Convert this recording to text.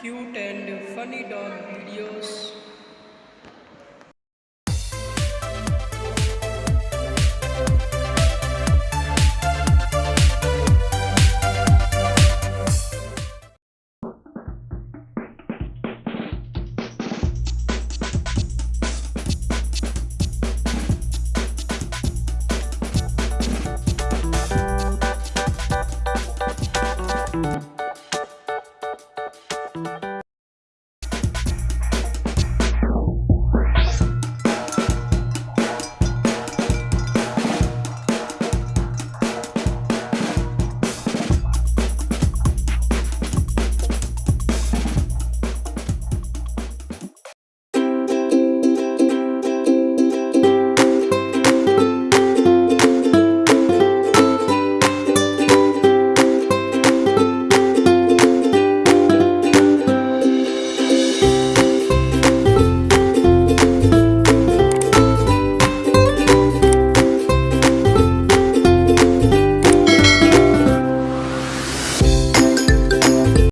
cute and funny dog videos.